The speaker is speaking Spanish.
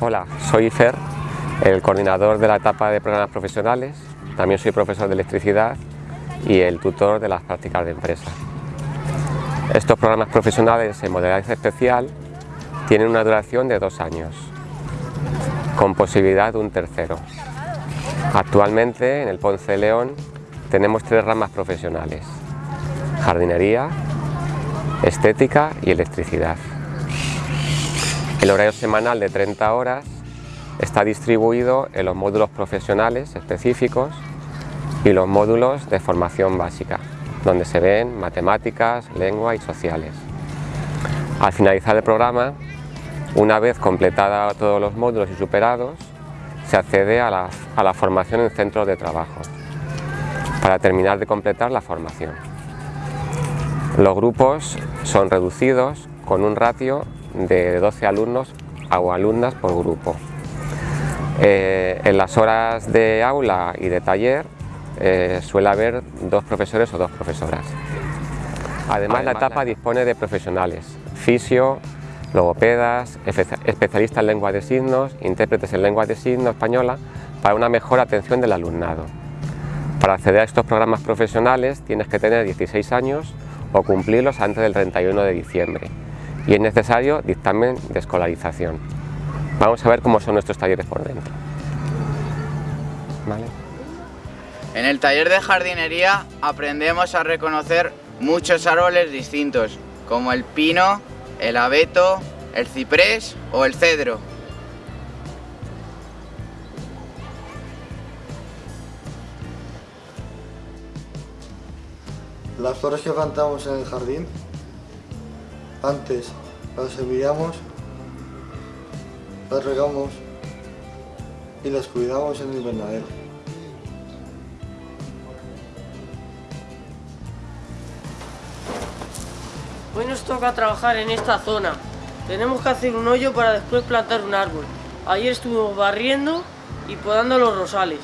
Hola, soy Fer, el coordinador de la etapa de programas profesionales, también soy profesor de electricidad y el tutor de las prácticas de empresa. Estos programas profesionales en modalidad especial tienen una duración de dos años, con posibilidad de un tercero. Actualmente en el Ponce de León tenemos tres ramas profesionales, jardinería, estética y electricidad. El horario semanal de 30 horas está distribuido en los módulos profesionales específicos y los módulos de formación básica, donde se ven matemáticas, lengua y sociales. Al finalizar el programa, una vez completada todos los módulos y superados, se accede a la, a la formación en centros de trabajo, para terminar de completar la formación. Los grupos son reducidos con un ratio de 12 alumnos o alumnas por grupo. Eh, en las horas de aula y de taller eh, suele haber dos profesores o dos profesoras. Además, la etapa dispone de profesionales, fisio, logopedas, especialistas en lengua de signos, intérpretes en lengua de signos española, para una mejor atención del alumnado. Para acceder a estos programas profesionales tienes que tener 16 años o cumplirlos antes del 31 de diciembre y es necesario dictamen de escolarización. Vamos a ver cómo son nuestros talleres por dentro. En el taller de jardinería aprendemos a reconocer muchos árboles distintos, como el pino, el abeto, el ciprés o el cedro. Las flores que plantamos en el jardín, antes las semillamos, las regamos y las cuidamos en el invernadero. Hoy nos toca trabajar en esta zona. Tenemos que hacer un hoyo para después plantar un árbol. Ayer estuvimos barriendo y podando los rosales.